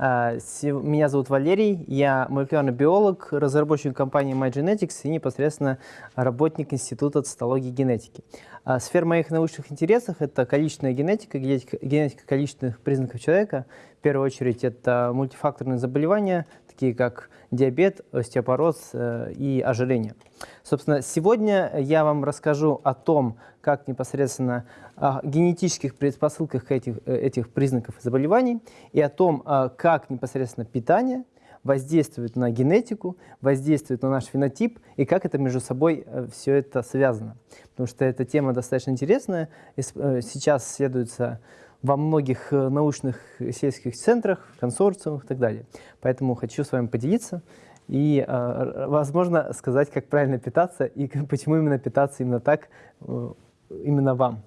А, меня зовут Валерий, я молекулярный биолог, разработчик компании MyGenetics и непосредственно работник Института цитологии и генетики. А, сфера моих научных интересов – это количественная генетика, генетика количественных признаков человека. В первую очередь это мультифакторные заболевания, такие как диабет, остеопороз э, и ожирение. Собственно, сегодня я вам расскажу о том, как непосредственно о генетических предпосылках этих, э, этих признаков заболеваний и о том, а, как непосредственно питание воздействует на генетику, воздействует на наш фенотип и как это между собой э, все это связано. Потому что эта тема достаточно интересная. Сейчас исследуется во многих э, научных сельских центрах, консорциумах и так далее. Поэтому хочу с вами поделиться и, э, возможно, сказать, как правильно питаться и почему именно питаться именно так, э, именно вам.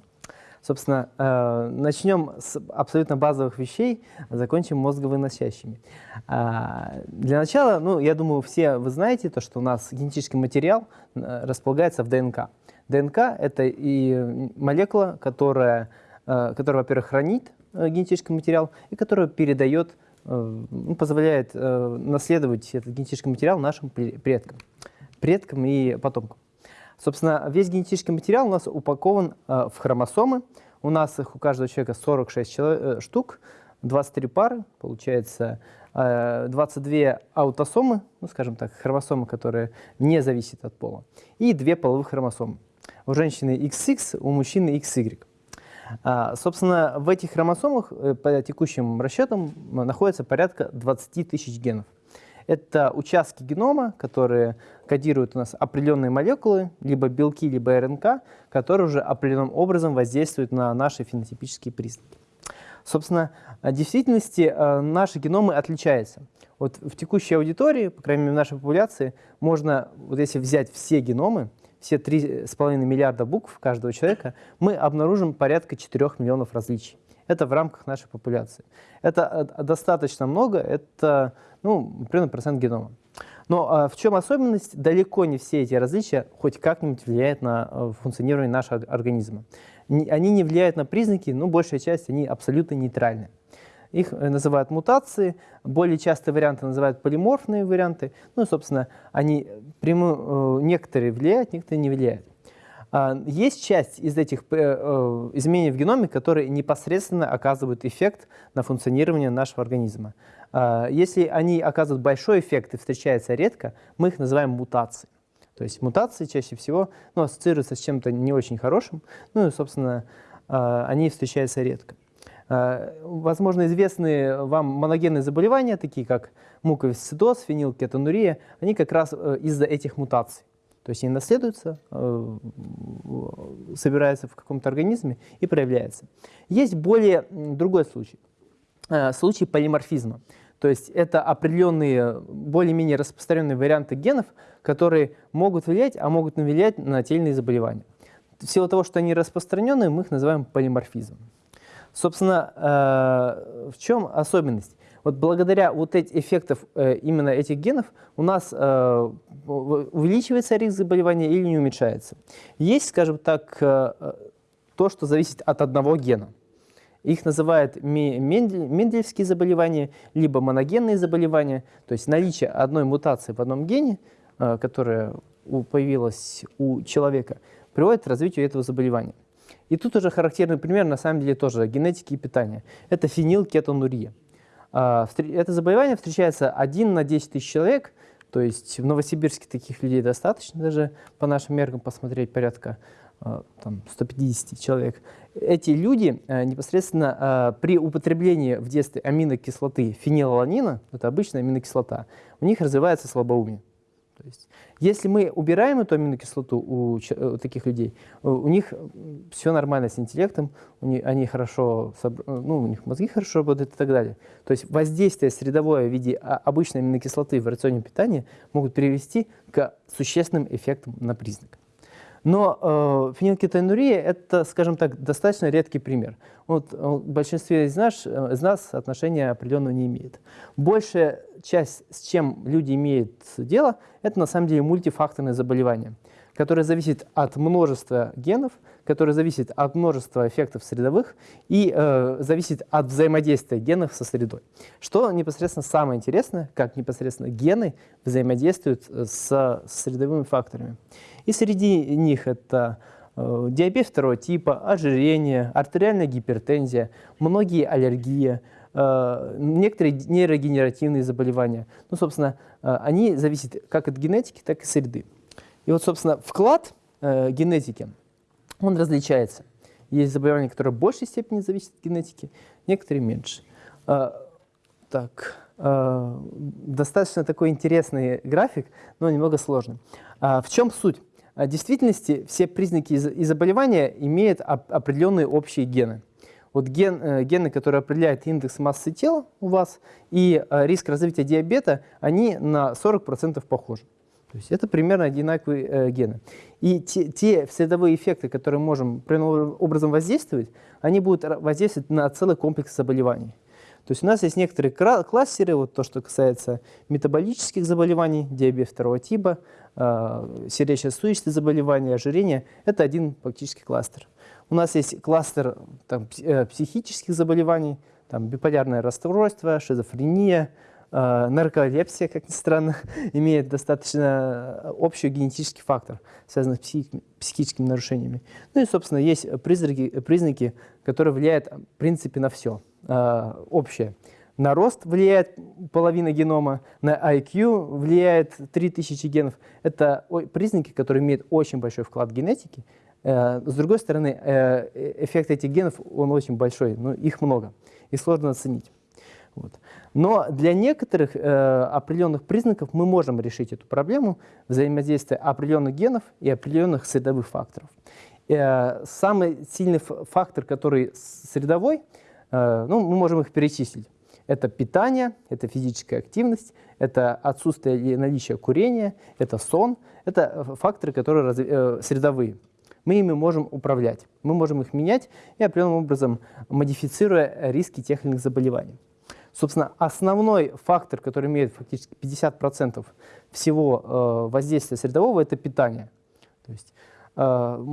Собственно, начнем с абсолютно базовых вещей, закончим мозговыносящими. А, для начала, ну, я думаю, все вы знаете, то, что у нас генетический материал располагается в ДНК. ДНК – это и молекула, которая Э, который, во-первых, хранит э, генетический материал и который передает, э, ну, позволяет наследовать этот генетический материал нашим предкам, предкам и потомкам. Собственно, весь генетический материал у нас упакован в хромосомы. У нас их у каждого человека 46 человек, штук, 23 пары, получается 22 аутосомы, ну, скажем так, хромосомы, которые не зависят от пола, и две половых хромосомы. У женщины XX, у мужчины XY. А, собственно, в этих хромосомах э, по текущим расчетам находится порядка 20 тысяч генов. Это участки генома, которые кодируют у нас определенные молекулы, либо белки, либо РНК, которые уже определенным образом воздействуют на наши фенотипические признаки. Собственно, в действительности э, наши геномы отличаются. Вот в текущей аудитории, по крайней мере в нашей популяции, можно, вот если взять все геномы, все 3,5 миллиарда букв каждого человека, мы обнаружим порядка 4 миллионов различий. Это в рамках нашей популяции. Это э, достаточно много, это ну, примерно процент генома. Но а, в чем особенность? Далеко не все эти различия хоть как-нибудь влияют на а, функционирование нашего организма. Они не влияют на признаки, но большая часть, они абсолютно нейтральны. Их э, называют мутации, более частые варианты называют полиморфные варианты. Ну, собственно, они прямо, э, некоторые влияют, некоторые не влияют. А, есть часть из этих э, изменений в геноме, которые непосредственно оказывают эффект на функционирование нашего организма. А, если они оказывают большой эффект и встречаются редко, мы их называем мутацией. То есть мутации чаще всего ну, ассоциируются с чем-то не очень хорошим, ну и, собственно, а, они встречаются редко. Э, возможно, известные вам моногенные заболевания, такие как муковисцидоз, фенилкетонурия, они как раз э, из-за этих мутаций. То есть они наследуются, э, собираются в каком-то организме и проявляются. Есть более другой случай, случай полиморфизма. То есть это определенные, более-менее распространенные варианты генов, которые могут влиять, а могут влиять на те или иные заболевания. В силу того, что они распространенные, мы их называем полиморфизмом. Собственно, э, в чем особенность? Вот благодаря вот этим эффектам э, именно этих генов у нас э, увеличивается риск заболевания или не уменьшается. Есть, скажем так, то, что зависит от одного гена. Их называют мендельевские заболевания, либо моногенные заболевания, то есть наличие одной мутации в одном гене, которая появилась у человека, приводит к развитию этого заболевания. И тут уже характерный пример, на самом деле, тоже генетики и питания. Это фенилкетонурия. А, это заболевание встречается 1 на 10 тысяч человек, то есть в Новосибирске таких людей достаточно, даже по нашим меркам посмотреть порядка а, там, 150 человек. Эти люди а, непосредственно при употреблении в детстве аминокислоты фенилаланина, это обычная аминокислота, у них развивается слабоумие. То есть, если мы убираем эту аминокислоту у, у таких людей, у них все нормально с интеллектом, у них, они хорошо, ну, у них мозги хорошо работают и так далее. То есть воздействие средовое в виде обычной аминокислоты в рационе питания могут привести к существенным эффектам на признак. Но э, фенилкетонурия – это, скажем так, достаточно редкий пример. Вот, в большинстве из нас, э, из нас отношения определенного не имеет. Большая часть, с чем люди имеют дело, это на самом деле мультифакторные заболевания. которое зависит от множества генов, которое зависит от множества эффектов средовых и э, зависит от взаимодействия генов со средой. Что непосредственно самое интересное, как непосредственно гены взаимодействуют с средовыми факторами. И среди них это э, диабет второго типа, ожирение, артериальная гипертензия, многие аллергии, э, некоторые нейрогенеративные заболевания. Ну, собственно, э, они зависят как от генетики, так и среды. И вот, собственно, вклад э, генетики, он различается. Есть заболевания, которые в большей степени зависят от генетики, некоторые меньше. Э, так, э, достаточно такой интересный график, но немного сложный. Э, в чем суть? В действительности все признаки и заболевания имеют определенные общие гены. Вот ген, э, гены, которые определяют индекс массы тела у вас и э, риск развития диабета, они на 40% похожи. То есть это примерно одинаковые э, гены. И те, те средовые эффекты, которые можем определенным образом воздействовать, они будут воздействовать на целый комплекс заболеваний. То есть у нас есть некоторые кластеры, вот то, что касается метаболических заболеваний, диабет второго типа, э, сердечно-сосудистые заболевания, ожирения. Это один фактически кластер. У нас есть кластер там, э, психических заболеваний, там, биполярное расстройство, шизофрения, Э, нарколепсия, как ни странно, имеет достаточно общий генетический фактор, связанный с психическими нарушениями. Ну и, собственно, есть признаки, признаки которые влияют, в принципе, на все э, общее. На рост влияет половина генома, на IQ влияет 3000 генов. Это признаки, которые имеют очень большой вклад в генетики. Э, с другой стороны, эффект этих генов, он очень большой, но их много, и сложно оценить. Вот. Но для некоторых э, определенных признаков мы можем решить эту проблему взаимодействия определенных генов и определенных средовых факторов. Э, самый сильный фактор, который средовой, э, ну, мы можем их перечислить. Это питание, это физическая активность, это отсутствие или наличие курения, это сон. Это факторы, которые э, средовые. Мы ими можем управлять, мы можем их менять и определенным образом модифицируя риски тех или иных заболеваний. Собственно, основной фактор, который имеет фактически 50% всего э, воздействия средового, это питание. То есть э,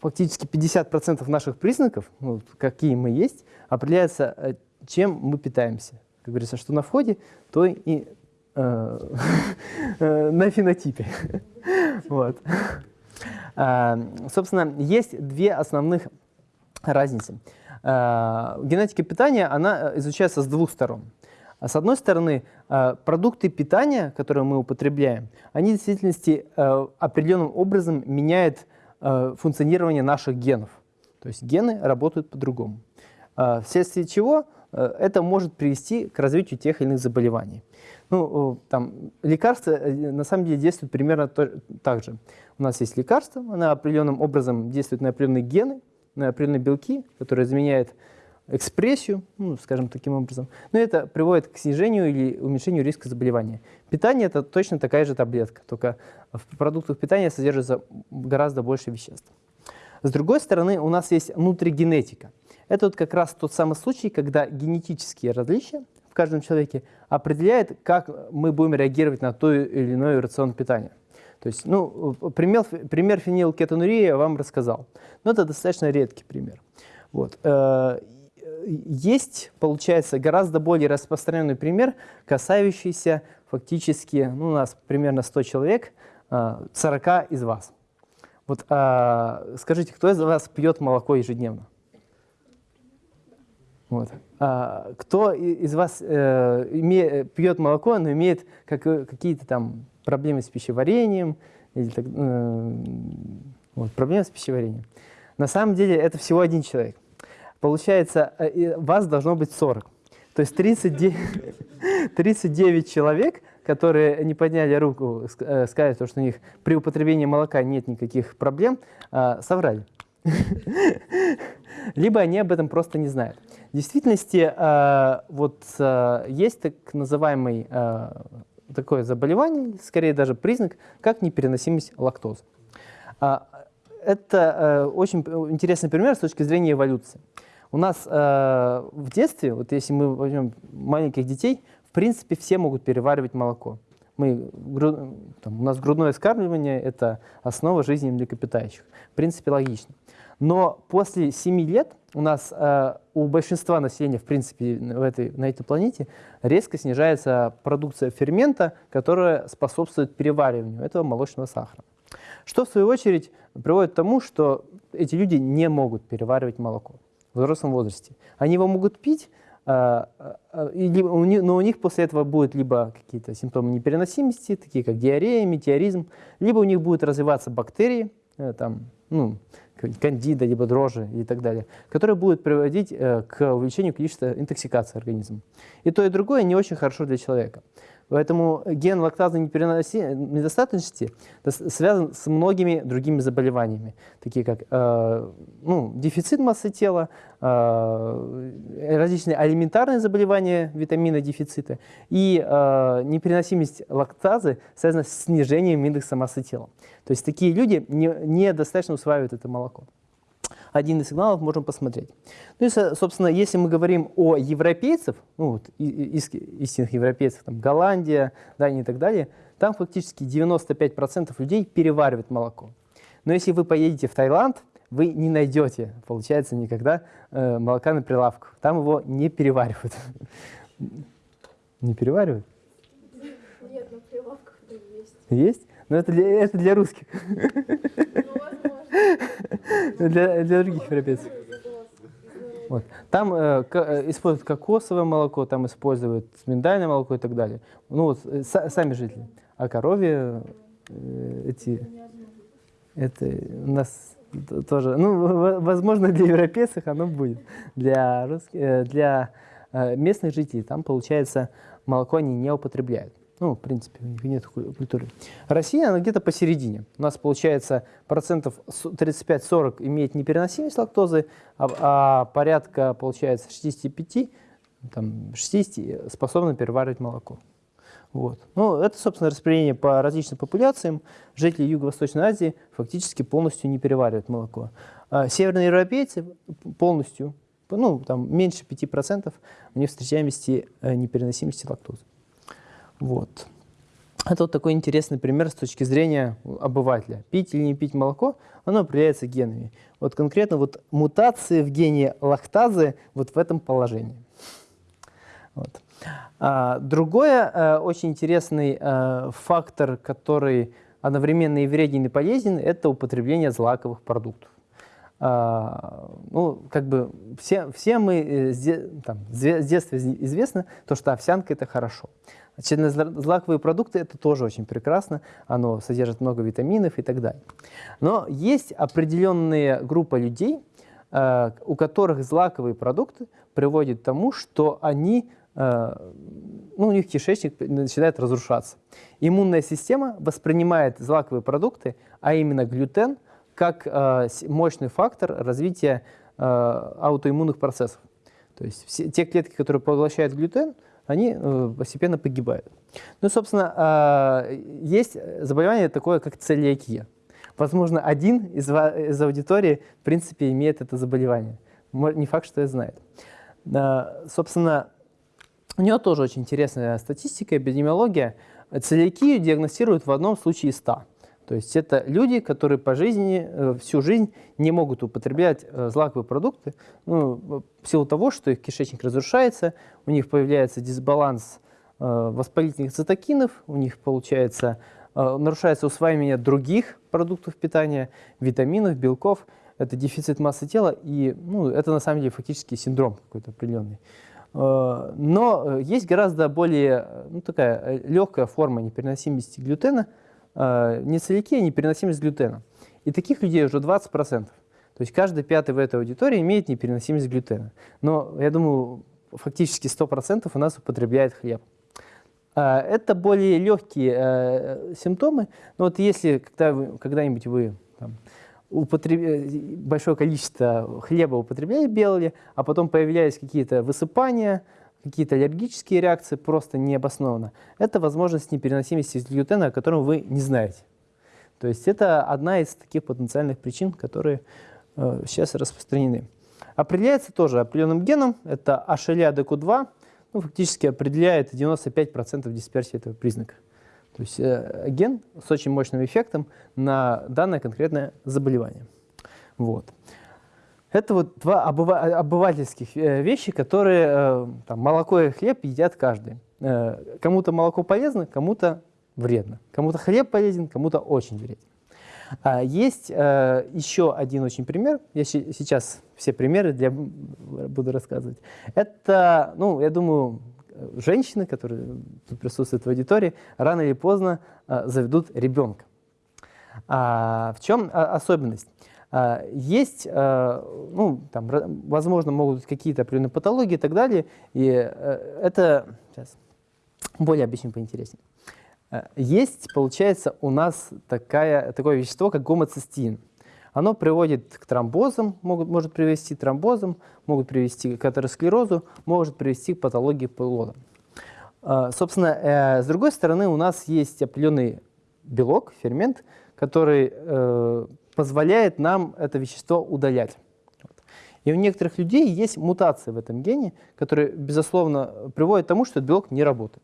фактически 50% наших признаков, ну, какие мы есть, определяется, э, чем мы питаемся. Как говорится, что на входе, то и э, на фенотипе. вот. Э, собственно, есть две основных разницы. Э, генетика питания, она э, изучается с двух сторон. С одной стороны, э, продукты питания, которые мы употребляем, они в действительности определенным образом меняют функционирование наших генов. То есть гены работают по-другому. Вследствие чего это может привести к развитию тех или иных заболеваний. Ну, там, лекарства на самом деле действуют примерно так же. У нас есть лекарство, оно определенным образом действует на определенные гены, определенные белки, которые изменяют экспрессию, ну, скажем таким образом. Но это приводит к снижению или уменьшению риска заболевания. Питание – это точно такая же таблетка, только в продуктах питания содержится гораздо больше веществ. С другой стороны, у нас есть внутригенетика. Это вот как раз тот самый случай, когда генетические различия в каждом человеке определяют, как мы будем реагировать на то или иное рацион питания. То есть, ну, пример, пример фенилкетонурии я вам рассказал, но это достаточно редкий пример. Вот. Э, есть, получается, гораздо более распространенный пример, касающийся фактически, ну, у нас примерно 100 человек, 40 э, из вас. Вот а, скажите, кто из вас пьет молоко ежедневно? Вот. А, кто из вас э, име, пьет молоко, но имеет как, какие-то там проблемы с пищеварением, или так, э, вот, проблемы с пищеварением. На самом деле это всего один человек. Получается, э, вас должно быть 40. То есть 39, 39 человек, которые не подняли руку, э, сказали, что у них при употреблении молока нет никаких проблем, э, соврали. Либо они об этом просто не знают. В действительности, э, вот э, есть так называемый э, такое заболевание, скорее даже признак, как непереносимость лактозы. А, это э, очень интересный пример с точки зрения эволюции. У нас э, в детстве, вот если мы возьмем маленьких детей, в принципе, все могут переваривать молоко. Мы, там, у нас грудное вскармливание – это основа жизни млекопитающих. В принципе, логично. Но после 7 лет у нас э, у большинства населения, в принципе, в этой, на этой планете резко снижается продукция фермента, которая способствует перевариванию этого молочного сахара. Что, в свою очередь, приводит к тому, что эти люди не могут переваривать молоко в взрослом возрасте. Они его могут пить, э, э, но у них после этого будут либо какие-то симптомы непереносимости, такие как диарея, метеоризм, либо у них будут развиваться бактерии, э, там, ну, кандида, либо дрожжи и так далее, которые будут приводить э, к увеличению количества интоксикации организма. И то, и другое не очень хорошо для человека. Поэтому ген лактазной недостаточности связан с многими другими заболеваниями, такие как э, ну, дефицит массы тела, э, различные алиментарные заболевания витамина дефицита и э, непереносимость лактазы связана с снижением индекса массы тела. То есть такие люди недостаточно не усваивают это молоко один из сигналов можем посмотреть. Ну и, собственно, если мы говорим о европейцев, ну, вот, истинных европейцев, там, Голландия, Дания и так далее, там фактически 95% людей переваривают молоко. Но если вы поедете в Таиланд, вы не найдете, получается, никогда э, молока на прилавках. Там его не переваривают. Не переваривают? Нет, на прилавках есть. Есть? Но это для, это для русских. Ну, для, для других европейцев. Вот. Там э, э, используют кокосовое молоко, там используют миндальное молоко и так далее. Ну вот э, сами жители. А коровье э, эти, это у нас тоже, ну, возможно, для европейцев оно будет. Для, русских, э, для местных жителей там, получается, молоко они не употребляют. Ну, в принципе, у них нет культуры. Россия, она где-то посередине. У нас, получается, процентов 35-40 имеет непереносимость лактозы, а, а порядка, получается, 65, там, 60 способны переваривать молоко. Вот. Ну, это, собственно, распределение по различным популяциям. Жители Юго-Восточной Азии фактически полностью не переваривают молоко. А северные европейцы полностью, ну, там, меньше 5% у них встречаемости э, непереносимости лактозы. Вот. Это вот такой интересный пример с точки зрения обывателя. Пить или не пить молоко, оно определяется генами. Вот конкретно вот мутации в гене лактазы вот в этом положении. Вот. А, другой а, очень интересный а, фактор, который одновременно и вреден, и полезен, это употребление злаковых продуктов. А, ну, как бы все, все мы э, там, с детства известно, то, что овсянка – это хорошо. Злаковые продукты – это тоже очень прекрасно, оно содержит много витаминов и так далее. Но есть определенная группа людей, э, у которых злаковые продукты приводят к тому, что они, э, ну, у них кишечник начинает разрушаться. Иммунная система воспринимает злаковые продукты, а именно глютен, как э, мощный фактор развития аутоиммунных процессов. То есть все, те клетки, которые поглощают глютен – они э, постепенно погибают. Ну, собственно, есть заболевание такое, как целиакия. Возможно, один из, из аудитории, в принципе, имеет это заболевание. Не факт, что я знает. Собственно, у него тоже очень интересная статистика, эпидемиология. Целиакию диагностируют в одном случае из 100. То есть это люди, которые по жизни, э, всю жизнь не могут употреблять э, злаковые продукты ну, в силу того, что их кишечник разрушается, у них появляется дисбаланс э, воспалительных цитокинов, у них получается, нарушается усваивание других продуктов питания, витаминов, белков, это дефицит массы тела, и ну, это на самом деле фактически синдром какой-то определенный. Но есть гораздо более ну, такая легкая форма непереносимости глютена – э, не целики, а непереносимость глютена. И таких людей уже 20%. То есть каждый пятый в этой аудитории имеет непереносимость глютена. Но я думаю, фактически 100% у нас употребляет хлеб. Э, это более легкие э, симптомы. Но вот если когда, когда-нибудь вы там, употреб... Большое количество хлеба употребляли белые, а потом появлялись какие-то высыпания, какие-то аллергические реакции просто необоснованно, это возможность непереносимости глютена, о котором вы не знаете. То есть это одна из таких потенциальных причин, которые э, сейчас распространены. Определяется тоже определенным геном, это HLA-DQ2, ну, фактически определяет 95% дисперсии этого признака. То есть э, ген с очень мощным эффектом на данное конкретное заболевание. Вот. Это вот два обыва обывательских э, вещи, которые э, там, молоко и хлеб едят каждый. Э, кому-то молоко полезно, кому-то вредно. Кому-то хлеб полезен, кому-то очень вреден. А есть э, еще один очень пример. Я сейчас все примеры для, буду рассказывать. Это, ну, я думаю, женщины, которые тут присутствуют в аудитории, рано или поздно э, заведут ребенка. А, в чем особенность? А, есть, а, ну, там, возможно, могут быть какие-то определенные патологии и так далее, и э, это, сейчас, более объясню поинтереснее. А, есть, получается, у нас такая, такое вещество, как гомоцистеин. Оно приводит к тромбозам, могут, может привести к тромбозам, могут привести к атеросклерозу, может привести к патологии плода. Собственно, э, с другой стороны, у нас есть определенный белок, фермент, который э, позволяет нам это вещество удалять. И у некоторых людей есть мутация в этом гене, которая, безусловно, приводит к тому, что этот белок не работает.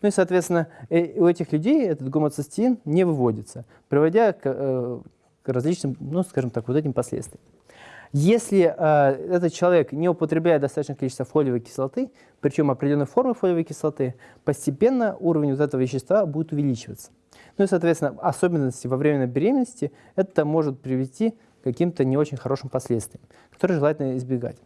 Ну и, соответственно, э, у этих людей этот гомоцистеин не выводится, приводя э, к различным, ну, скажем так, вот этим последствиям. Если э, этот человек не употребляет достаточное количество фолиевой кислоты, причем определенной формы фолиевой кислоты, постепенно уровень вот этого вещества будет увеличиваться. Ну и, соответственно, особенности во время беременности, это может привести к каким-то не очень хорошим последствиям, которые желательно избегать.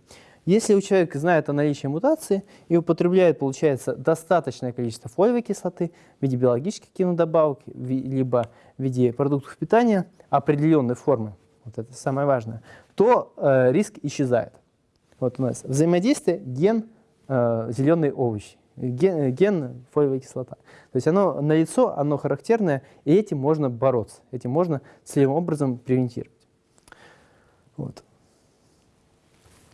Если у человека знает о наличии мутации и употребляет, получается, достаточное количество фолиевой кислоты в виде биологических кинодобавок, либо в виде продуктов питания определенной формы, вот это самое важное, то э, риск исчезает. Вот у нас взаимодействие ген э, зеленые овощи ген, ген фолиевая кислота. То есть оно налицо, оно характерное, и этим можно бороться, этим можно целевым образом превентировать. Вот.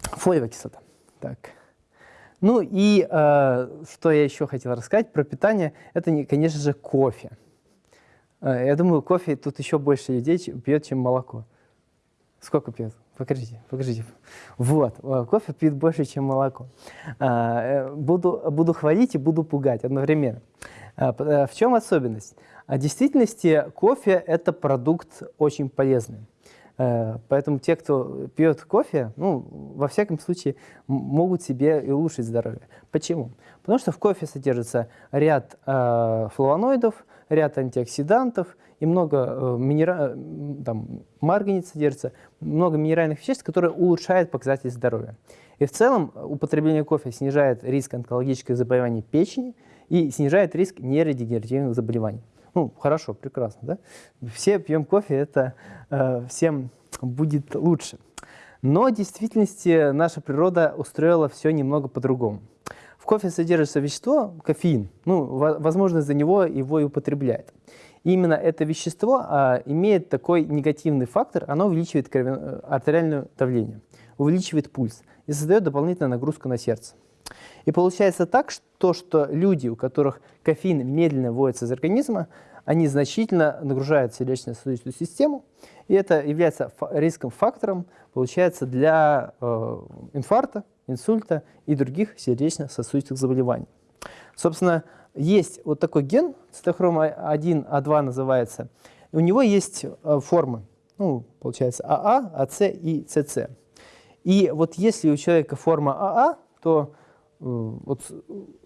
Фолиевая кислота. Так. Ну и э, что я еще хотел рассказать про питание, это, конечно же, кофе. Э, я думаю, кофе тут еще больше людей пьет, чем молоко. Сколько пьет? Покажите, покажите. Вот, э, кофе пьют больше, чем молоко. А, э, буду, буду хвалить и буду пугать одновременно. А, э, в чем особенность? В действительности кофе – это продукт очень полезный. Поэтому те, кто пьет кофе, ну, во всяком случае, могут себе и улучшить здоровье. Почему? Потому что в кофе содержится ряд э, флавоноидов, ряд антиоксидантов и много э, минера... там, марганец содержится, много минеральных веществ, которые улучшают показатели здоровья. И в целом употребление кофе снижает риск онкологических заболеваний печени и снижает риск нейродегенеративных заболеваний. Ну, хорошо, прекрасно, да? Все пьем кофе, это э, всем будет лучше. Но в действительности наша природа устроила все немного по-другому. В кофе содержится вещество, кофеин, ну, возможно, из-за него его и употребляют. Именно это вещество а, имеет такой негативный фактор, оно увеличивает крови... Э, артериальное давление, увеличивает пульс и создает дополнительную нагрузку на сердце. И получается так, что, что люди, у которых кофеин медленно вводится из организма, они значительно нагружают сердечно-сосудистую систему, и это является риском фактором, получается, для э, инфаркта, инсульта и других сердечно-сосудистых заболеваний. Собственно, есть вот такой ген, цитохром 1, А2 называется, у него есть э, формы, ну, получается, АА, АС и СС. И вот если у человека форма АА, то э, вот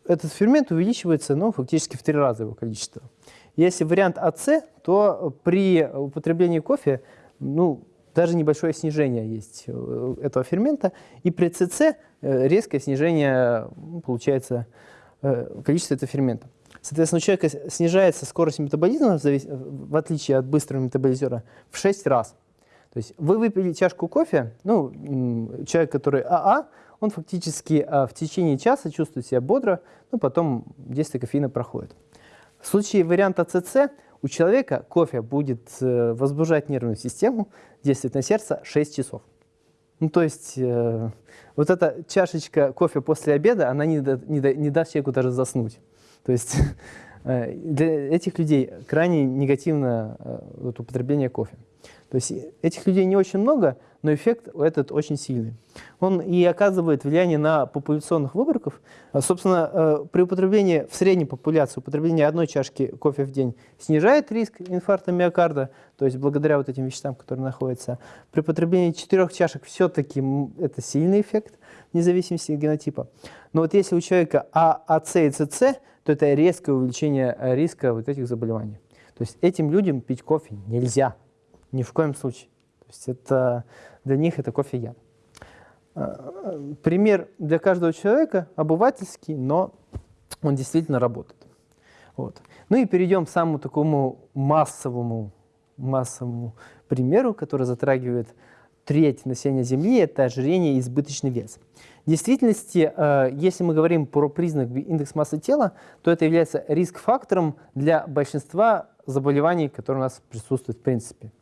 этот фермент увеличивается ну, фактически в три раза его количество. Если вариант АС, то при употреблении кофе ну, даже небольшое снижение есть э, этого фермента, и при ЦЦ резкое снижение получается Э, количество этого фермента. Соответственно, у человека снижается скорость метаболизма, в отличие от быстрого метаболизера, в 6 раз. То есть вы выпили чашку кофе, ну, человек, который АА, он фактически а, в течение часа чувствует себя бодро, ну, потом действие кофеина проходит. В случае варианта ЦЦ у человека кофе будет э, возбуждать нервную систему, действовать на сердце 6 часов. Ну, то есть э, вот эта чашечка кофе после обеда, она не, да, не, да, не даст человеку даже заснуть. То есть э, для этих людей крайне негативно э, вот, употребление кофе. То есть этих людей не очень много, но эффект этот очень сильный. Он и оказывает влияние на популяционных выборков. А, собственно, э, при употреблении в средней популяции, употребление одной чашки кофе в день снижает риск инфаркта миокарда, то есть благодаря вот этим веществам, которые находятся. При употреблении четырех чашек все-таки это сильный эффект, вне зависимости от генотипа. Но вот если у человека А, АЦ и ЦЦ, то это резкое увеличение риска вот этих заболеваний. То есть этим людям пить кофе нельзя, ни в коем случае. То есть это, для них это кофе яд. А, пример для каждого человека обывательский, но он действительно работает. Вот. Ну и перейдем к самому такому массовому, массовому примеру, который затрагивает треть населения Земли, это ожирение и избыточный вес. В действительности, э, если мы говорим про признак индекс массы тела, то это является риск-фактором для большинства заболеваний, которые у нас присутствуют в принципе.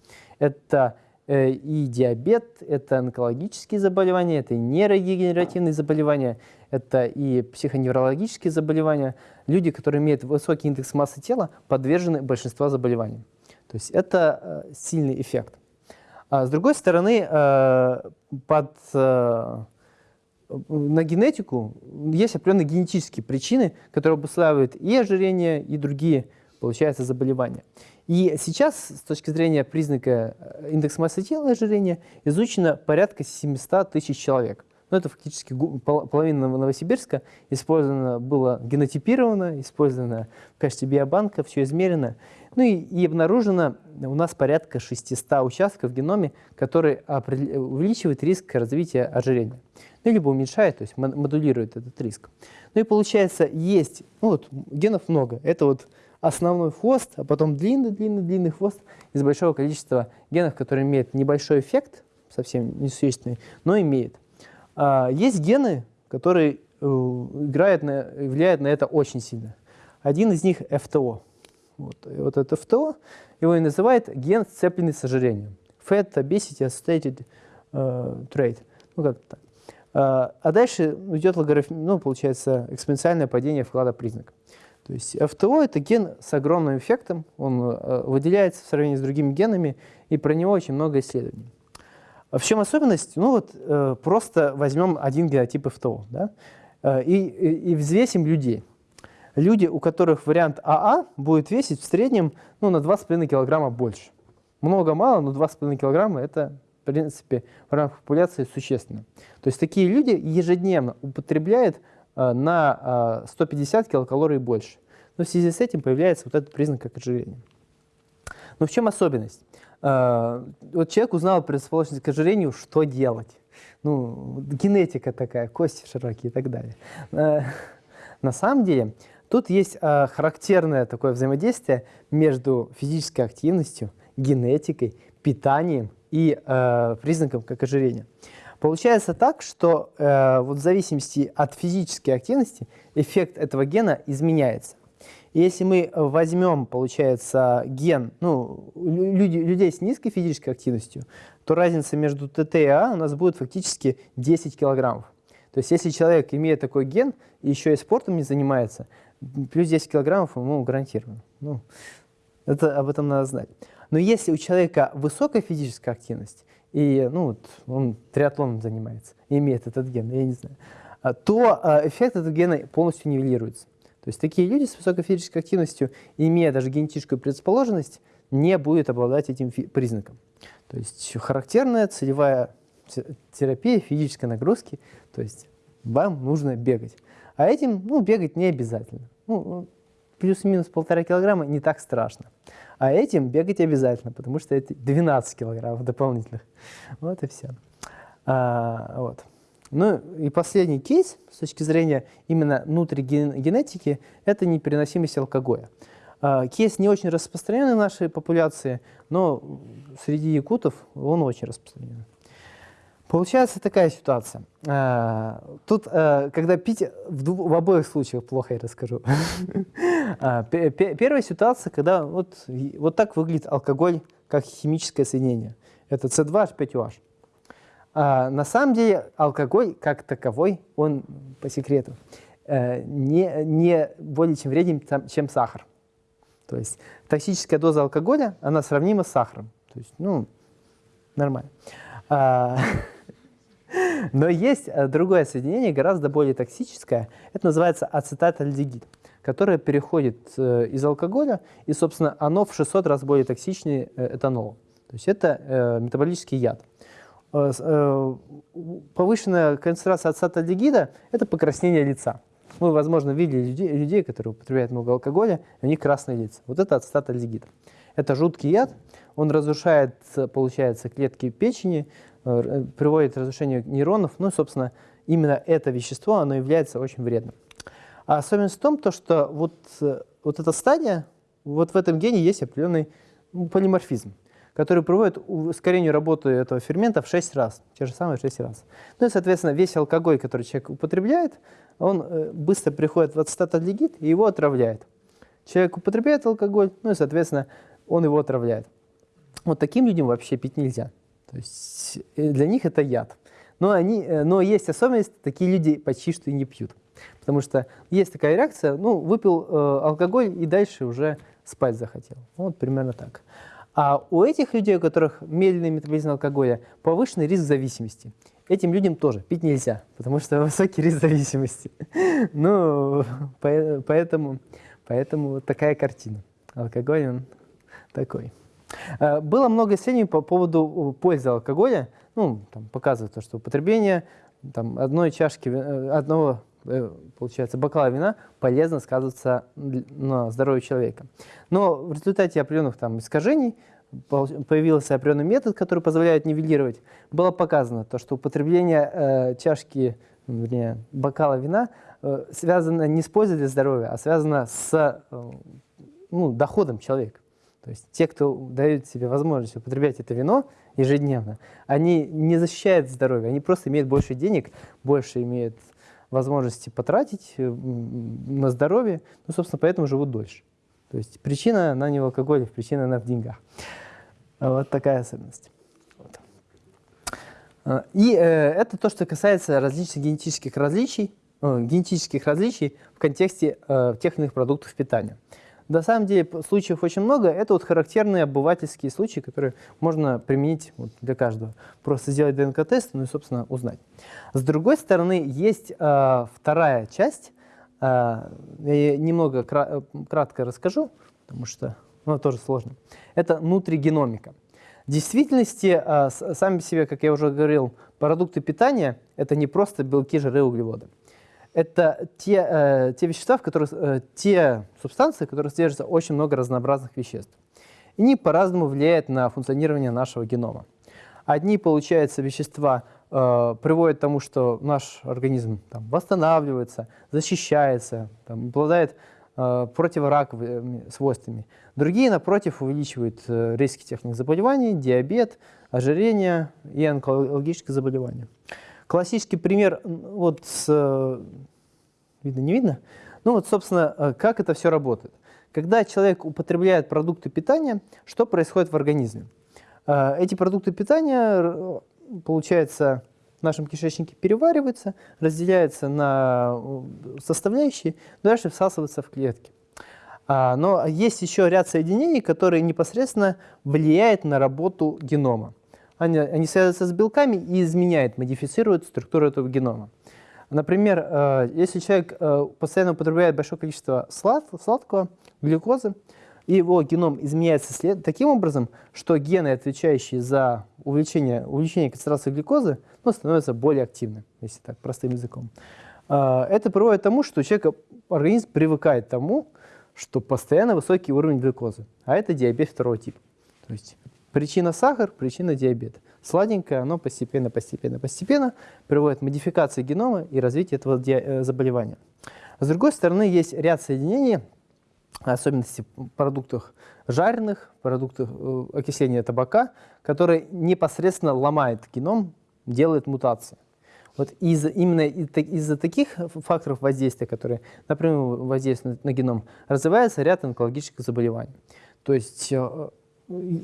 Это э, и диабет, это онкологические заболевания, это и нейродегенеративные заболевания, это и психоневрологические заболевания. Люди, которые имеют высокий индекс массы тела, подвержены большинству заболеваний. То есть это э, сильный эффект. А с другой стороны, под на генетику есть определенные генетические причины, которые обуславливают и ожирение, и другие, получается, заболевания. И сейчас, с точки зрения признака э, индекса массы тела и ожирения, изучено порядка 700 тысяч человек. Ну, это фактически половина Новосибирска использовано было генотипировано, использовано в качестве биобанка, все измерено. Ну и, и обнаружено у нас порядка 600 участков в геноме, которые увеличивают риск развития ожирения ну, либо уменьшает, то есть модулирует этот риск. Ну и получается, есть, ну вот генов много, это вот основной хвост, а потом длинный-длинный-длинный хвост из большого количества генов, которые имеют небольшой эффект, совсем несущественный, но имеет. А, есть гены, которые э, играют на, влияют на это очень сильно. Один из них FTO. Вот, вот это FTO, его и называют ген, сцепленный с ожирением. Fat Obesity Associated uh, Trait. Ну, как так. А, а дальше идет логарифм, ну, получается, экспоненциальное падение вклада признака. То есть ФТО – это ген с огромным эффектом, он э, выделяется в сравнении с другими генами, и про него очень много исследований. В чем особенность? Ну вот э, просто возьмем один генотип ФТО да, э, и, и, взвесим людей. Люди, у которых вариант АА будет весить в среднем ну, на 2,5 килограмма больше. Много-мало, но 2,5 килограмма – это в принципе, в рамках популяции существенно. То есть такие люди ежедневно употребляют на э, 150 килокалорий больше. Но в связи с этим появляется вот этот признак как ожирения. Но в чем особенность? Э, вот человек узнал предрасположенность к ожирению, что делать? Ну, генетика такая, кости широкие и так далее. Э, на самом деле, тут есть э, характерное такое взаимодействие между физической активностью, генетикой, питанием и э, признаком как ожирения. Получается так, что э, вот в зависимости от физической активности эффект этого гена изменяется. Если мы возьмем, получается, ген ну, люди, людей с низкой физической активностью, то разница между ТТ и А у нас будет фактически 10 килограммов. То есть если человек имеет такой ген и еще и спортом не занимается, плюс 10 килограммов ему гарантировано. Ну, это, об этом надо знать. Но если у человека высокая физическая активность, и ну, вот он триатлоном занимается, имеет этот ген, я не знаю, а, то а, эффект этого гена полностью нивелируется. То есть такие люди с высокой физической активностью, имея даже генетическую предрасположенность, не будут обладать этим признаком. То есть характерная целевая терапия физической нагрузки, то есть вам нужно бегать. А этим ну, бегать не обязательно. Ну, плюс-минус полтора килограмма не так страшно. А этим бегать обязательно, потому что это 12 килограммов дополнительных. Вот и все. А, вот. Ну и последний кейс с точки зрения именно внутригенетики – это непереносимость алкоголя. А, кейс не очень распространенный в нашей популяции, но среди якутов он очень распространен. Получается такая ситуация. А, тут, а, когда пить, в, в обоих случаях плохо я расскажу. А, первая ситуация, когда вот, вот так выглядит алкоголь как химическое соединение. Это С2H5OH. На самом деле алкоголь как таковой, он по секрету, э, не, не более чем вреден, чем сахар. То есть токсическая доза алкоголя, она сравнима с сахаром. То есть, ну, нормально. Но есть э, другое соединение, гораздо более токсическое. Это называется ацетатальдегид, которое переходит э, из алкоголя, и, собственно, оно в 600 раз более токсичнее э, этанола. То есть это метаболический яд. Повышенная концентрация ацетальдегида – это покраснение лица. Вы, возможно, видели людей, людей, которые употребляют много алкоголя, у них красные лица. Вот это ацетатальдегид. Это жуткий яд, он разрушает, получается, клетки печени, э, приводит к разрушению нейронов. Ну, собственно, именно это вещество, оно является очень вредным. А особенность в том, то, что вот, э, вот эта стадия, вот в этом гене есть определенный полиморфизм, который приводит к ускорению работы этого фермента в 6 раз, те же самые 6 раз. Ну и, соответственно, весь алкоголь, который человек употребляет, он э, быстро приходит в ацетатальдегид и его отравляет. Человек употребляет алкоголь, ну и, соответственно, он его отравляет. Вот таким людям вообще пить нельзя. То есть э, для них это яд. Но, они, э, но есть особенность, такие люди почти что и не пьют. Потому что есть такая реакция, ну, выпил э, алкоголь и дальше уже спать захотел. Вот примерно так. А у этих людей, у которых медленный метаболизм алкоголя, повышенный риск зависимости. Этим людям тоже пить нельзя, потому что высокий риск зависимости. Ну, поэтому, поэтому такая картина. Алкоголь, он такой. Э, было много исследований по поводу э, пользы алкоголя. Ну, там показывают то, что употребление там, одной чашки, э, одного, получается, бокала вина полезно сказывается на здоровье человека. Но в результате определенных там искажений появился определенный метод, который позволяет нивелировать. Было показано то, что употребление э, чашки, вернее, бокала вина э, связано не с пользой для здоровья, а связано с э, ну, доходом человека. То есть те, кто дают себе возможность употреблять это вино ежедневно, они не защищают здоровье, они просто имеют больше денег, больше имеют возможности потратить э, на здоровье, ну, собственно, поэтому живут дольше. То есть причина, она не в алкоголе, причина, она в деньгах. Вот такая особенность. Вот. А, и э, это то, что касается различных генетических различий, э, генетических различий в контексте э, тех или иных продуктов питания. На самом деле случаев очень много. Это вот характерные обывательские случаи, которые можно применить вот для каждого. Просто сделать ДНК-тест, ну и, собственно, узнать. С другой стороны, есть э, вторая часть. Э, я немного кра кратко расскажу, потому что ну, тоже сложно. Это внутригеномика. В действительности, э, сами себе, как я уже говорил, продукты питания – это не просто белки, жиры, углеводы это те, э, те вещества, в которых, э, те субстанции, в которых содержится очень много разнообразных веществ. И они по-разному влияют на функционирование нашего генома. Одни, получается, вещества э, приводят к тому, что наш организм там, восстанавливается, защищается, там, обладает э, противораковыми свойствами. Другие, напротив, увеличивают э, риски тех заболеваний, диабет, ожирение и онкологические заболевания. Классический пример, вот, э, видно, не видно? Ну вот, собственно, э, как это все работает. Когда человек употребляет продукты питания, что происходит в организме? Э, эти продукты питания, получается, в нашем кишечнике перевариваются, разделяются на составляющие, дальше всасываются в клетки. А, но есть еще ряд соединений, которые непосредственно влияют на работу генома они, они связываются с белками и изменяют, модифицируют структуру этого генома. Например, э, если человек э, постоянно употребляет большое количество слад, сладкого, глюкозы, и его геном изменяется таким образом, что гены, отвечающие за увеличение, увеличение концентрации глюкозы, ну, становятся более активны, если так, простым языком. Э, это приводит к тому, что у человека организм привыкает к тому, что постоянно высокий уровень глюкозы, а это диабет второго типа. То есть Причина сахар, причина диабет. Сладенькое, оно постепенно, постепенно, постепенно приводит к модификации генома и развитию этого э, заболевания. С другой стороны, есть ряд соединений, особенности в продуктах жареных, продуктах э, окисления табака, которые непосредственно ломают геном, делают мутации. Вот из, именно из-за таких факторов воздействия, которые напрямую воздействуют на геном, развивается ряд онкологических заболеваний. То есть э,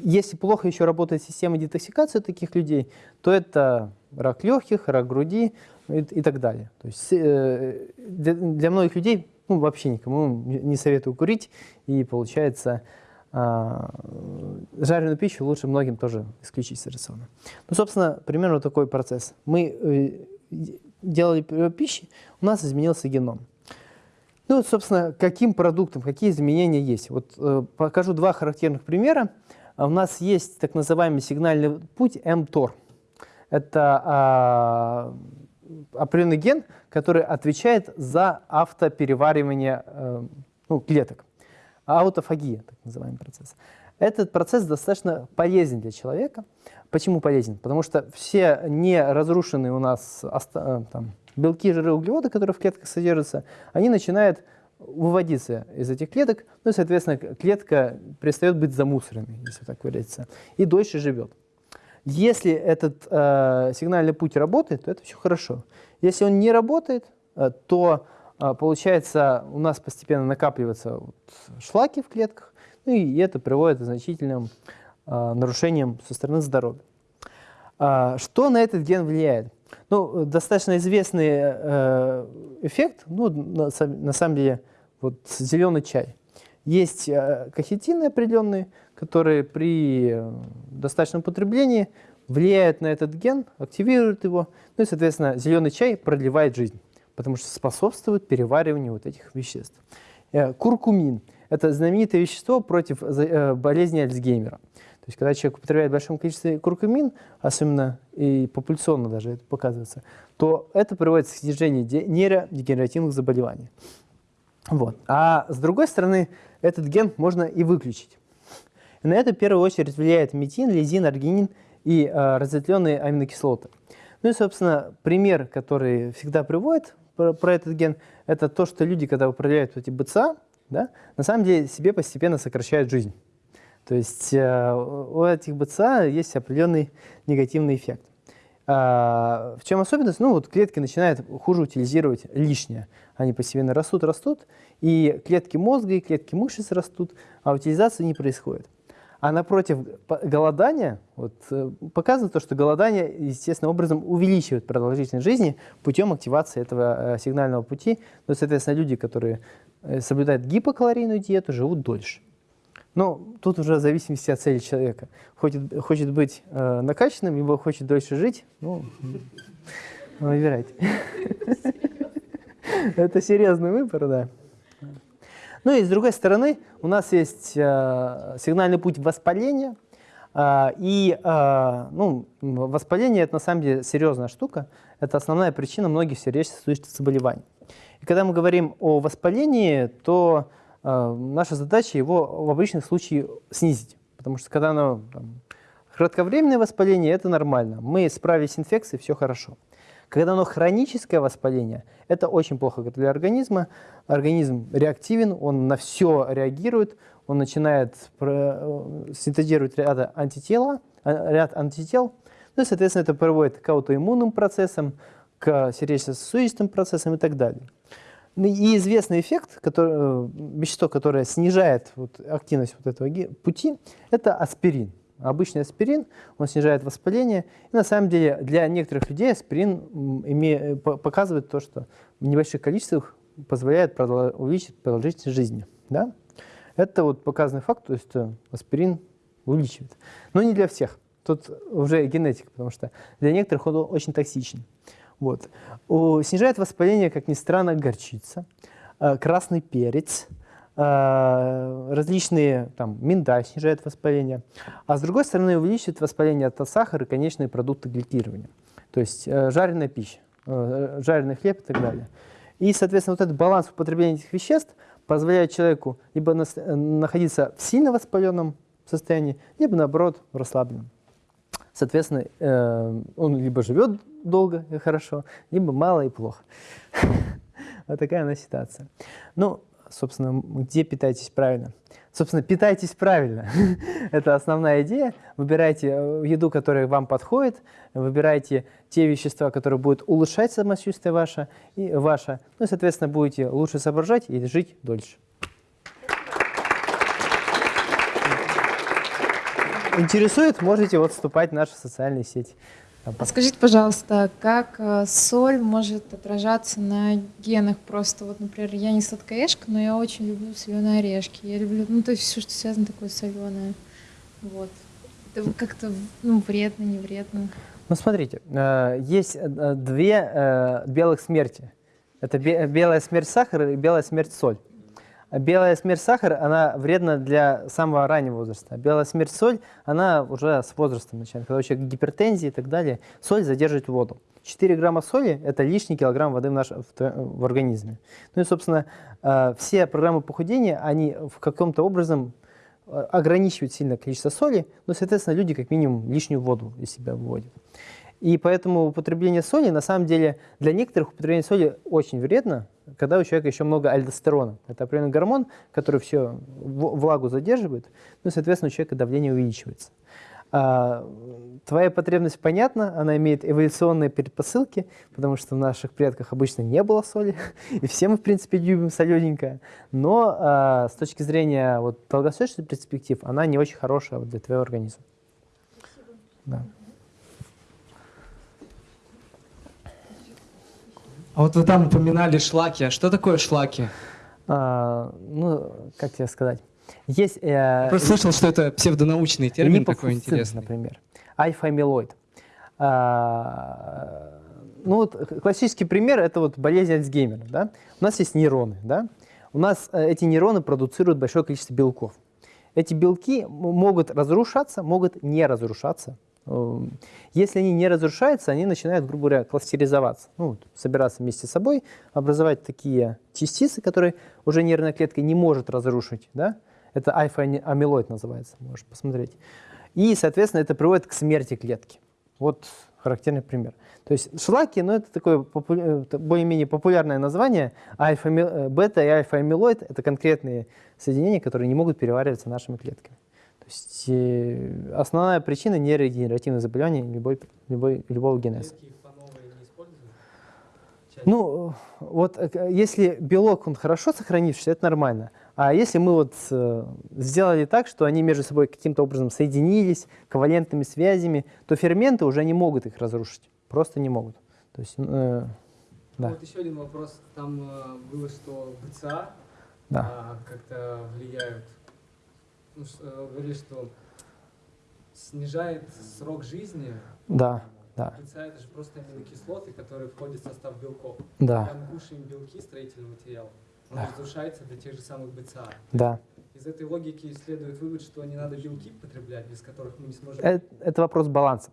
если плохо еще работает система детоксикации таких людей, то это рак легких, рак груди и, и так далее. То есть э, для, для многих людей ну, вообще никому не советую курить, и получается а, жареную пищу лучше многим тоже исключить с рациона. Ну, собственно, примерно такой процесс. Мы э, делали пищи, у нас изменился геном. Ну, собственно, каким продуктом, какие изменения есть. Вот э, покажу два характерных примера. У нас есть так называемый сигнальный путь mTOR. Это а, определенный ген, который отвечает за автопереваривание э, ну, клеток. Аутофагия, так называемый процесс. Этот процесс достаточно полезен для человека. Почему полезен? Потому что все не разрушенные у нас э, там, белки, жиры, углеводы, которые в клетках содержатся, они начинают выводиться из этих клеток, ну и, соответственно, клетка перестает быть замусоренной, если так выразиться, и дольше живет. Если этот э, сигнальный путь работает, то это все хорошо. Если он не работает, э, то э, получается у нас постепенно накапливаются вот шлаки в клетках, ну и это приводит к значительным э, нарушениям со стороны здоровья. Э, что на этот ген влияет? Ну, достаточно известный э, эффект, ну, на, на самом деле, вот зеленый чай. Есть э, кахетины определенные, которые при э, достаточном потреблении влияют на этот ген, активируют его, ну и, соответственно, зеленый чай продлевает жизнь, потому что способствует перевариванию вот этих веществ. Э, куркумин – это знаменитое вещество против болезни Альцгеймера. То есть, когда человек употребляет в большом количестве куркумин, особенно и популяционно даже это показывается, то это приводит к снижению нейродегенеративных заболеваний. Вот. А с другой стороны, этот ген можно и выключить. И на это в первую очередь влияет метин, лизин, аргинин и э, разветвленные аминокислоты. Ну и, собственно, пример, который всегда приводит про, про этот ген, это то, что люди, когда управляют эти БЦА, да, на самом деле себе постепенно сокращают жизнь. То есть э, у этих БЦА есть определенный негативный эффект. А, в чем особенность? Ну, вот клетки начинают хуже утилизировать лишнее. Они постепенно растут, растут, и клетки мозга и клетки мышц растут, а утилизация не происходит. А напротив, голодания вот, э, показывает то, что голодание естественным образом увеличивает продолжительность жизни путем активации этого э, сигнального пути. Ну, соответственно, люди, которые соблюдают гипокалорийную диету, живут дольше. Но тут уже в зависимости от цели человека. Хочет, хочет быть э, накачанным, либо хочет дольше жить, ну, выбирайте. Это серьезный выбор, да. Ну и с другой стороны, у нас есть э, сигнальный путь воспаления. Э, и э, ну, воспаление – это на самом деле серьезная штука. Это основная причина многих сердечно-сосудистых заболеваний. И когда мы говорим о воспалении, то наша задача его в обычных случаях снизить. Потому что когда оно там, кратковременное воспаление – это нормально. Мы справились с инфекцией, все хорошо. Когда оно хроническое воспаление, это очень плохо для организма. Организм реактивен, он на все реагирует, он начинает э, синтезировать ряд антитела, э, ряд антител, ну и, соответственно, это приводит к аутоиммунным процессам, к сердечно-сосудистым процессам и так далее. Ну и известный эффект, который, э, вещество, которое снижает вот, активность вот этого пути, это аспирин обычный аспирин, он снижает воспаление. И на самом деле для некоторых людей аспирин име, показывает то, что в небольших количествах позволяет увеличить продолжительность жизни. Да? Это вот показанный факт, то есть э, аспирин увеличивает. Но не для всех. Тут уже генетика, потому что для некоторых он очень токсичен. Вот. Снижает воспаление, как ни странно, горчица, э, красный перец – Э, различные, там, миндаль снижает воспаление, а с другой стороны увеличивает воспаление от сахара и конечные продукты гликирования, то есть э, жареная пища, жареный хлеб и так далее. И, соответственно, вот этот баланс употребления этих веществ позволяет человеку либо находиться в сильно воспаленном состоянии, либо, наоборот, в расслабленном. Соответственно, он либо живет долго и хорошо, либо мало и плохо. Вот такая она ситуация. Ну, собственно, где питаетесь правильно. Собственно, питайтесь правильно. Это основная идея. Выбирайте э, еду, которая вам подходит, выбирайте те вещества, которые будут улучшать самочувствие ваше, и ваше. Ну и, соответственно, будете лучше соображать и жить дольше. Интересует, можете вот вступать в наши социальные сети. А скажите, пожалуйста, как э, соль может отражаться на генах? Просто вот, например, я не сладкоежка, но я очень люблю соленые орешки. Я люблю, ну, то есть все, что связано такое соленое. Вот. Это как-то, ну, вредно, не вредно. Ну, смотрите, э, есть э, две белых смерти. Это бе- белая смерть сахара и белая смерть соль. Белая смерть сахара, она вредна для самого раннего возраста. Белая смерть соль, она уже с возрастом начинает. Когда у человека гипертензия и так далее, соль задерживает воду. 4 грамма соли – это лишний килограмм воды в, наш, в, в организме. Ну и, собственно, э, все программы похудения, они в каком-то образом э, ограничивают сильно количество соли, но, соответственно, люди как минимум лишнюю воду из себя выводят. И поэтому употребление соли, на самом деле, для некоторых употребление соли очень вредно, когда у человека еще много альдостерона. Это определенный гормон, который все влагу задерживает, ну и, соответственно, у человека давление увеличивается. А, твоя потребность понятна, она имеет эволюционные предпосылки, потому что в наших предках обычно не было соли, и все мы, в принципе, любим солененькое. Но а, с точки зрения вот, долгосрочных перспектив, она не очень хорошая вот, для твоего организма. Да. А вот вы там упоминали шлаки. А что такое шлаки? А, ну, как тебе сказать? Есть... Э, Просто слышал, что это псевдонаучный термин такой интересный. например. Альфа-амилоид. А, ну вот классический пример – это вот болезнь Альцгеймера. Да? У нас есть нейроны. Да? У нас э, эти нейроны продуцируют большое количество белков. Эти белки могут разрушаться, могут не разрушаться. Эм, Если они не разрушаются, они начинают, грубо говоря, кластеризоваться, ну, собираться вместе с собой, образовать такие частицы, которые уже нервная клетка не может разрушить. Да? Это альфа-амилоид называется, можешь посмотреть. И, соответственно, это приводит к смерти клетки. Вот характерный пример. То есть шлаки, ну, это такое попу- э, более-менее популярное название. Альфа, бета и альфа-амилоид – это конкретные соединения, которые не могут перевариваться нашими клетками. То есть э, основная причина нейродегенеративных заболеваний любой, любой, любого генеза. Ну, вот э, если белок, он хорошо сохранившийся, это нормально. А если мы вот э, сделали так, что они между собой каким-то образом соединились, ковалентными связями, то ферменты уже не могут их разрушить. Просто не могут. То есть, э, Да. Вот еще один вопрос. Там э, было, что БЦА да. а, как-то влияют. Ну, э, говорили, что снижает срок жизни. Да, да, это же просто аминокислоты, которые входят в состав белков. да, Когда мы кушаем белки, строительный материал, он Да. разрушается до тех же самых БЦА. да. Из этой логики следует вывод, что не надо белки потреблять, без которых мы не сможем... Э, Это вопрос баланса.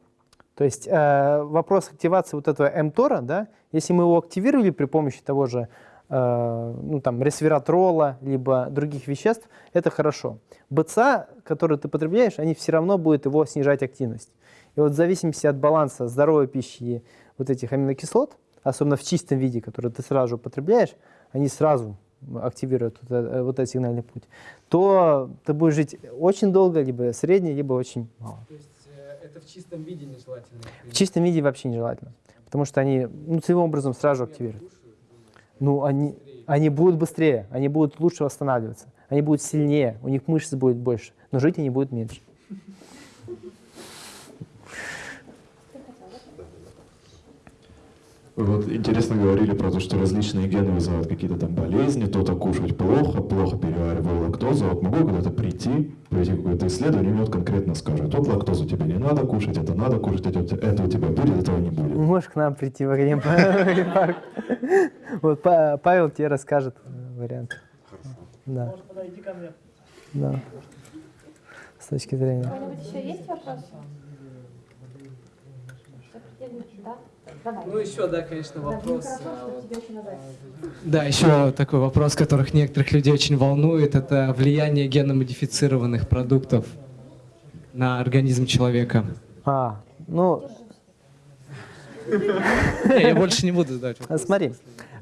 То есть э, вопрос активации вот этого МТОРа, да, если мы его активировали при помощи того же ну, там, ресвератрола, либо других веществ, это хорошо. БЦА, который ты потребляешь, они все равно будут его снижать активность. И вот в зависимости от баланса здоровой пищи и вот этих аминокислот, особенно в чистом виде, который ты сразу употребляешь, они сразу активируют вот, э- вот этот сигнальный путь, то ты будешь жить очень долго, либо средне, либо очень мало. То есть э, это в чистом виде нежелательно. В чистом виде вообще нежелательно, потому что они ну, целевым образом сразу активируют. Ну, они, они будут быстрее, они будут лучше восстанавливаться, они будут сильнее, у них мышц будет больше, но жить они будут меньше. Вы вот интересно говорили про то, что различные гены вызывают какие-то там болезни, то-то кушать плохо, плохо перевариваю лактозу. Вот могу куда-то прийти, пройти какое-то исследование, и мне вот конкретно скажут, вот лактозу тебе не надо кушать, это надо кушать, это, у тебя- это у тебя будет, этого не будет. Можешь к нам прийти в Академпарк. Вот Па- Павел тебе расскажет вариант. Да. Да. С точки У зрения. кого-нибудь еще есть вопросы? Да? Ну еще, да, конечно, Да, вопрос. хорошо, а. Да, еще такой вопрос, которых некоторых людей очень волнует, это влияние геномодифицированных продуктов на организм человека. А, ну, Я больше не буду задавать вопрос. Смотри,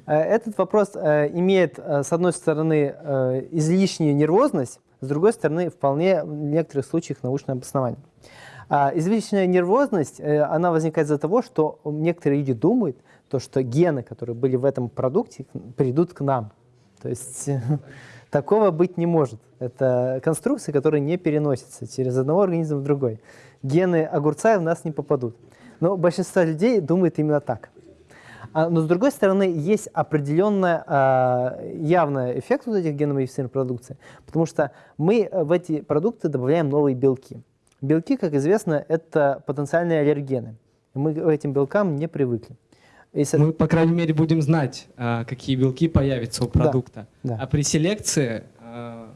э, этот вопрос э, имеет, э, с одной стороны, излишнюю нервозность, с другой стороны, вполне в некоторых случаях научное обоснование. А излишняя нервозность, э, она возникает из-за того, что некоторые люди думают, то, что гены, которые были в этом продукте, придут к нам. То есть такого быть не может. Это конструкции, которые не переносятся через одного организма в другой. Гены огурца в нас не попадут. Но большинство людей думает именно так. А, но с другой стороны, есть определенный явный эффект вот этих геномодифицированных продукций, потому что мы в эти продукты добавляем новые белки. Белки, как известно, это потенциальные аллергены. Мы к этим белкам не привыкли. И со- Мы, по крайней мере, будем знать, а, какие белки появятся у продукта. да. А при селекции а,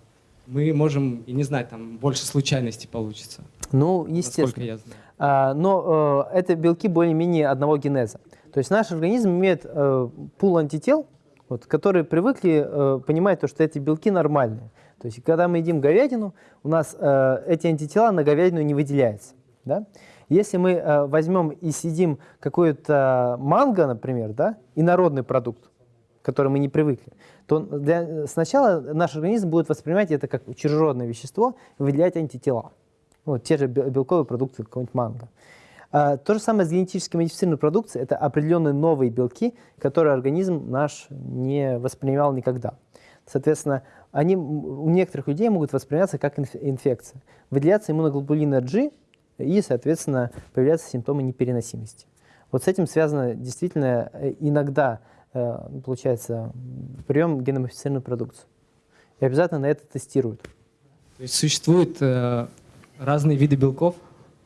мы можем и не знать, там больше случайностей получится. Ну, естественно. я знаю. А, но э, это белки более-менее одного генеза. То есть наш организм имеет э, пул антител, вот, которые привыкли э, понимать, то, что эти белки нормальные. То есть когда мы едим говядину, у нас э, эти антитела на говядину не выделяются. Да? Если мы э, возьмем и съедим какой-то манго, например, да, инородный продукт, к которому мы не привыкли, то для- сначала наш организм будет воспринимать это как чужеродное вещество выделять антитела. Вот, те же бел- белковые продукты, какой-нибудь манго. А, то же самое с генетически модифицированной продукцией. Это определенные новые белки, которые организм наш не воспринимал никогда. Соответственно, они у некоторых людей могут восприниматься как инф- инфекция. Выделяться иммуноглобулина G, и, соответственно, появляются симптомы непереносимости. Вот с этим связано действительно э, иногда, э, получается, прием геномодифицированной продукции. И обязательно на это тестируют. То есть существуют э, разные виды белков.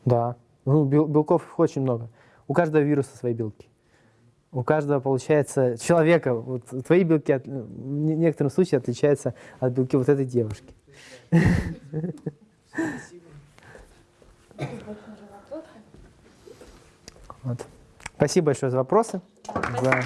Да. Ну, бел- белков очень много. У каждого вируса свои белки. У каждого, получается, человека, вот твои белки от- в не- некотором случае отличаются от белки вот этой девушки. Вот. Спасибо большое за вопросы. За-